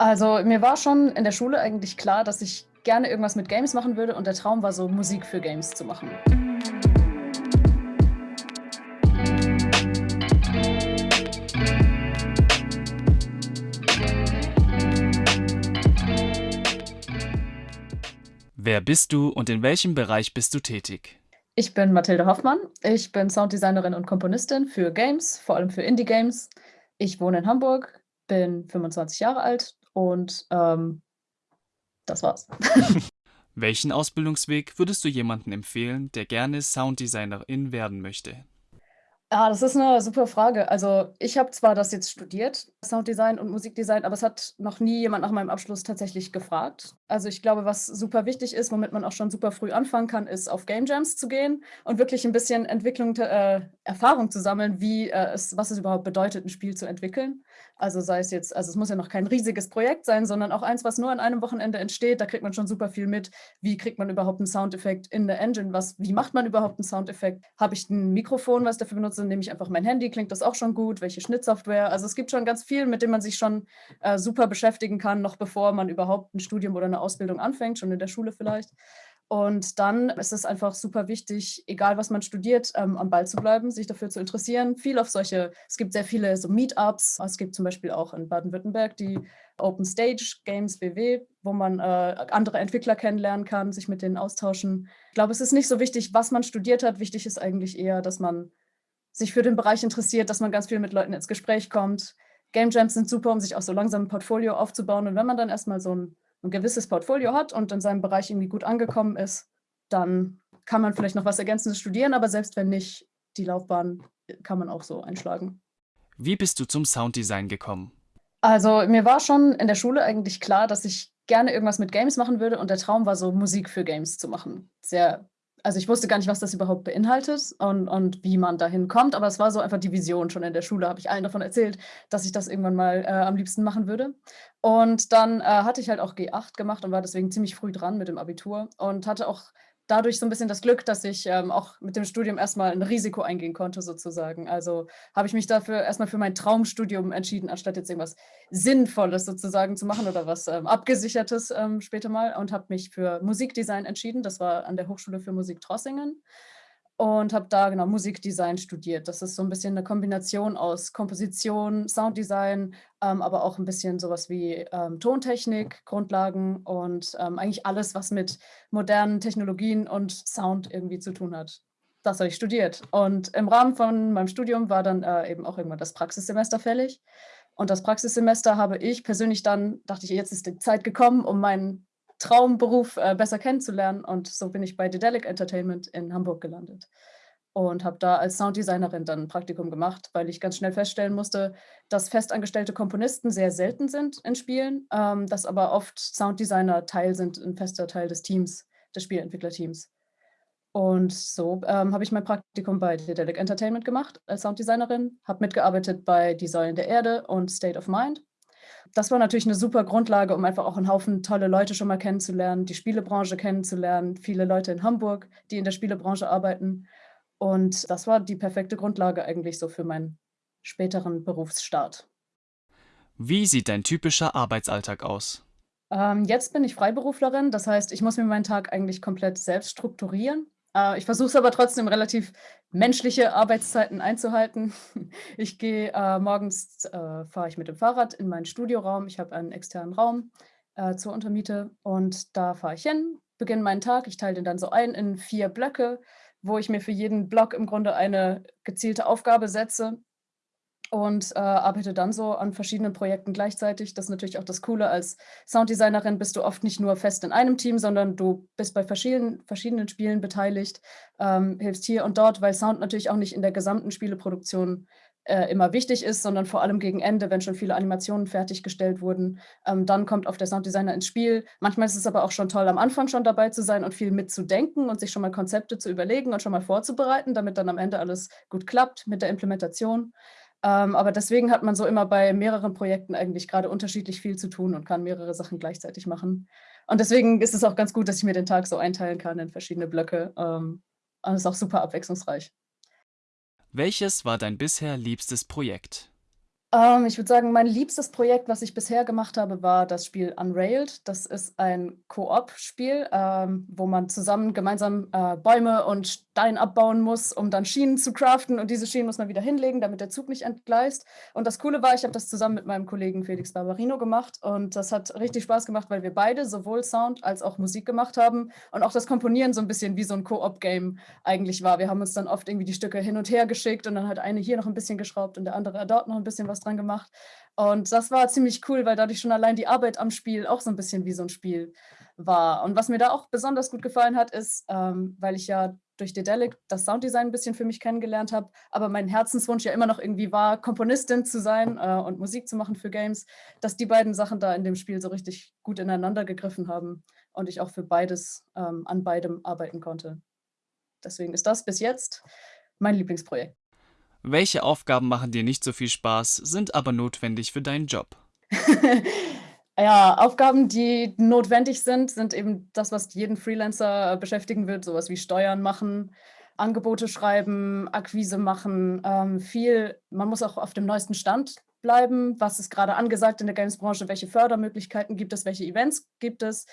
Also, mir war schon in der Schule eigentlich klar, dass ich gerne irgendwas mit Games machen würde und der Traum war so, Musik für Games zu machen. Wer bist du und in welchem Bereich bist du tätig? Ich bin Mathilde Hoffmann. Ich bin Sounddesignerin und Komponistin für Games, vor allem für Indie-Games. Ich wohne in Hamburg, bin 25 Jahre alt und, ähm, das war's. Welchen Ausbildungsweg würdest du jemanden empfehlen, der gerne Sounddesignerin werden möchte? Ah, das ist 'ne super Frage. Also, ich habe zwar das jetzt studiert, Sounddesign und Musikdesign, aber es hat noch nie jemand nach meinem Abschluss tatsächlich gefragt. Also, ich glaube, was super wichtig ist, womit man auch schon super früh anfangen kann, ist, auf Game Jams zu gehen und wirklich 'n bisschen Entwicklung äh, Erfahrung zu sammeln, wie, äh, es was es überhaupt bedeutet, 'n Spiel zu entwickeln. Also, sei es jetzt also, es muss ja noch kein riesiges Projekt sein, sondern auch eins, was nur an einem Wochenende entsteht. Da kriegt man schon super viel mit. Wie kriegt man überhaupt 'n Soundeffekt in der Engine? Was wie macht man überhaupt 'n Soundeffekt? Habe ich 'n Mikrofon, was ich dafür benutze? Nehme ich einfach mein Handy? Klingt das auch schon gut? Welche Schnittsoftware? Also, es gibt schon ganz viel, mit dem man sich schon, äh, super beschäftigen kann, noch bevor man überhaupt 'n Studium oder 'ne Ausbildung anfängt, schon in der Schule vielleicht. Und dann ist es einfach super wichtig, egal was man studiert, ähm, am Ball zu bleiben, sich dafür zu interessieren. Viel auf solche es gibt sehr viele so Meetups. Es gibt zum Beispiel auch in Baden-Württemberg die Open Stage Games BW, wo man, äh, andere Entwickler kennenlernen kann, sich mit denen austauschen. Ich glaube, es ist nicht so wichtig, was man studiert hat. Wichtig ist eigentlich eher, dass man sich für den Bereich interessiert, dass man ganz viel mit Leuten ins Gespräch kommt. Game Jams sind super, um sich auch so langsam 'n Portfolio aufzubauen. Und wenn man dann erst mal so 'n 'n gewisses Portfolio hat und in seinem Bereich irgendwie gut angekommen ist, dann kann man vielleicht noch was Ergänzendes studieren, aber selbst wenn nicht, die Laufbahn, kann man auch so einschlagen. Wie bist du zum Sounddesign gekommen? Also, mir war schon in der Schule eigentlich klar, dass ich gerne irgendwas mit Games machen würde und der Traum war so, Musik für Games zu machen. Sehr also, ich wusste gar nicht, was das überhaupt beinhaltet und und wie man dahin kommt, aber es war so einfach die Vision schon in der Schule, habe ich allen davon erzählt, dass ich das irgendwann mal, äh, am liebsten machen würde. Und dann, äh, hatte ich halt auch G8 gemacht und war deswegen ziemlich früh dran mit dem Abitur und hatte auch dadurch so 'n bisschen das Glück, dass ich, ähm, auch mit dem Studium erst mal 'n Risiko eingehen konnte sozusagen. Also, habe ich mich dafür erst mal für mein Traumstudium entschieden, anstatt jetzt irgendwas Sinnvolles sozusagen zu machen oder was, ähm, Abgesichertes, ähm, später mal und habe mich für Musikdesign entschieden. Das war an der Hochschule für Musik Trossingen und habe da, genau, Musikdesign studiert. Das ist so 'n bisschen 'ne Kombination aus Komposition, Sounddesign, ähm, aber auch 'n bisschen so was wie, ähm, Tontechnik, Grundlagen und, ähm, eigentlich alles, was mit modernen Technologien und Sound irgendwie zu tun hat. Das habe ich studiert. Und im Rahmen von meinem Studium war dann, äh, eben auch irgendwann das Praxissemester fällig. Und das Praxissemester habe ich persönlich dann dachte ich: „Jetzt ist die Zeit gekommen, um meinen Traumberuf, äh, besser kennenzulernen.“ Und so bin ich bei Dedelic Entertainment in Hamburg gelandet und habe da als Sounddesignerin dann 'n Praktikum gemacht, weil ich ganz schnell feststellen musste, dass festangestellte Komponisten sehr selten sind in Spielen, ähm, dass aber oft Sounddesigner Teil sind 'n fester Teil des Teams des Spieleentwicklerteams. Und so, ähm, habe ich mein Praktikum bei Dedelic Entertainment gemacht als Sounddesignerin, habe mitgearbeitet bei „Die Säulen der Erde“ und „State of Mind“. Das war natürlich 'ne super Grundlage, um einfach auch 'n Haufen tolle Leute schon mal kennenzulernen, die Spielebranche kennenzulernen, viele Leute in Hamburg, die in der Spielebranche arbeiten. Und das war die perfekte Grundlage eigentlich so für meinen späteren Berufsstart. Wie sieht dein typischer Arbeitsalltag aus? Ähm, jetzt bin ich Freiberuflerin, das heißt, ich muss mir meinen Tag eigentlich komplett selbst strukturieren. Äh, ich versuche es aber trotzdem relativ menschliche Arbeitszeiten einzuhalten. Ich gehe, äh, morgens äh, fahre ich mit dem Fahrrad in meinen Studioraum. Ich habe einen externen Raum, äh, zur Untermiete und da fahre ich hin, beginne meinen Tag. Ich teile den dann so ein in 4 Blöcke, wo ich mir für jeden Block im Grunde eine gezielte Aufgabe setze und, äh, arbeite dann so an verschiedenen Projekten gleichzeitig. Das ist natürlich auch das Coole, als Sounddesignerin bist du oft nicht nur fest in einem Team, sondern du bist bei verschieden verschiedenen Spielen beteiligt, ähm, hilfst hier und dort, weil Sound natürlich auch nicht in der gesamten Spieleproduktion, äh, immer wichtig ist, sondern vor allem gegen Ende, wenn schon viele Animationen fertiggestellt wurden. Ähm, dann kommt oft der Sounddesigner ins Spiel. Manchmal ist es aber auch schon toll, am Anfang schon dabei zu sein und viel mitzudenken und sich schon mal Konzepte zu überlegen und schon mal vorzubereiten, damit dann am Ende alles gut klappt mit der Implementation. Ähm, aber deswegen hat man so immer bei mehreren Projekten eigentlich grade unterschiedlich viel zu tun und kann mehrere Sachen gleichzeitig machen. Und deswegen ist es auch ganz gut, dass ich mir den Tag so einteilen kann in verschiedene Blöcke, ähm, und ist auch super abwechslungsreich. Welches war dein bisher liebstes Projekt? Ähm, ich würde sagen, mein liebstes Projekt, was ich bisher gemacht habe, war das Spiel Unrailed. Das ist ein Koop-Spiel, ähm, wo man zusammen gemeinsam, äh, Bäume und Stein abbauen muss, um dann Schienen zu craften und diese Schienen muss man wieder hinlegen, damit der Zug nicht entgleist. Und das Coole war, ich habe das zusammen mit meinem Kollegen Felix Barbarino gemacht und das hat richtig Spaß gemacht, weil wir beide sowohl Sound als auch Musik gemacht haben und auch das Komponieren so 'n bisschen wie so 'n Koop-Game eigentlich war. Wir haben uns dann oft irgendwie die Stücke hin und her geschickt und dann hat eine hier noch 'n bisschen geschraubt und der andere dort noch 'n bisschen was was dran gemacht. Und das war ziemlich cool, weil dadurch schon allein die Arbeit am Spiel auch so 'n bisschen wie so 'n Spiel war. Und was mir da auch besonders gut gefallen hat, ist, ähm, weil ich ja durch Dedelic das Sounddesign 'n bisschen für mich kennengelernt habe, aber mein Herzenswunsch ja immer noch irgendwie war, Komponistin zu sein, äh, und Musik zu machen für Games, dass die beiden Sachen da in dem Spiel so richtig gut ineinander gegriffen haben und ich auch für beides ähm, an beidem arbeiten konnte. Deswegen ist das bis jetzt mein Lieblingsprojekt. Welche Aufgaben machen dir nicht so viel Spaß, sind aber notwendig für deinen Job? Ja, Aufgaben, die notwendig sind, sind eben das, was jeden Freelancer beschäftigen wird, so was wie Steuern machen, Angebote schreiben, Akquise machen, ähm, viel man muss auch auf dem neuesten Stand bleiben. Was ist grade angesagt in der Games-Branche? Welche Fördermöglichkeiten gibt es? Welche Events gibt es?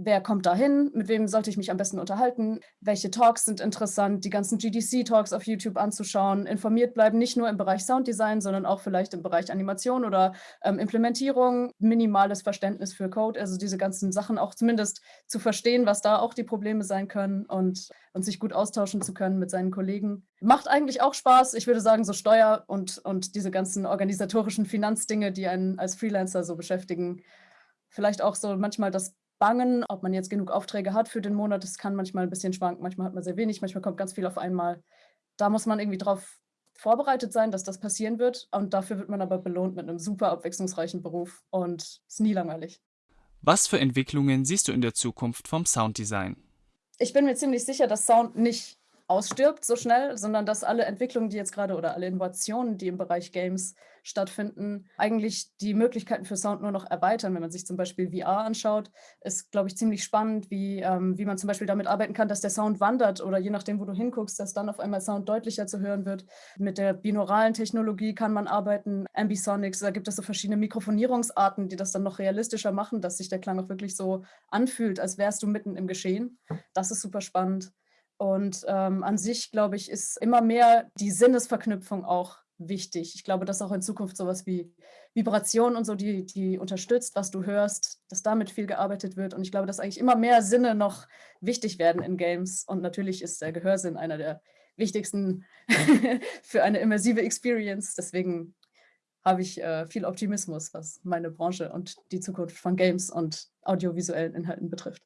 Wer kommt dahin? Mit wem sollte ich mich am besten unterhalten? Welche Talks sind interessant? Die ganzen GDC-Talks auf YouTube anzuschauen, informiert bleiben, nicht nur im Bereich Sounddesign, sondern auch vielleicht im Bereich Animation oder, ähm, Implementierung, minimales Verständnis für Code, also diese ganzen Sachen auch zumindest zu verstehen, was da auch die Probleme sein können und und sich gut austauschen zu können mit seinen Kollegen. Macht eigentlich auch Spaß. Ich würde sagen, so Steuer und und diese ganzen organisatorischen Finanzdinge, die einen als Freelancer so beschäftigen. Vielleicht auch so manchmal das Bangen, ob man jetzt genug Aufträge hat für den Monat. Das kann manchmal 'n bisschen schwanken. Manchmal hat man sehr wenig, manchmal kommt ganz viel auf einmal. Da muss man irgendwie drauf vorbereitet sein, dass das passieren wird und dafür wird man aber belohnt mit 'nem super abwechslungsreichen Beruf und ist nie langweilig. Was für Entwicklungen siehst du in der Zukunft vom Sounddesign? Ich bin mir ziemlich sicher, dass Sound nicht ausstirbt so schnell, sondern dass alle Entwicklungen, die jetzt grade oder alle Innovationen, die im Bereich Games stattfinden, eigentlich die Möglichkeiten für Sound nur noch erweitern. Wenn man sich zum Beispiel VR anschaut, ist, glaube ich, ziemlich spannend, wie ähm, wie man zum Beispiel damit arbeiten kann, dass der Sound wandert oder je nachdem, wo du hinguckst, dass dann auf einmal Sound deutlicher zu hören wird. Mit der binauralen Technologie kann man arbeiten, Ambisonics, da gibt es so verschiedene Mikrofonierungsarten, die das dann noch realistischer machen, dass sich der Klang auch wirklich so anfühlt, als wärst du mitten im Geschehen. Das ist super spannend. Und, ähm, an sich, glaube ich, ist immer mehr die Sinnesverknüpfung auch wichtig. Ich glaube, dass auch in Zukunft so was wie Vibration und so, die die unterstützt, was du hörst, dass damit viel gearbeitet wird. Und ich glaube, dass eigentlich immer mehr Sinne noch wichtig werden in Games. Und natürlich ist der Gehörsinn einer der wichtigsten für eine immersive Experience. Deswegen habe ich, äh, viel Optimismus, was meine Branche und die Zukunft von Games und audiovisuellen Inhalten betrifft.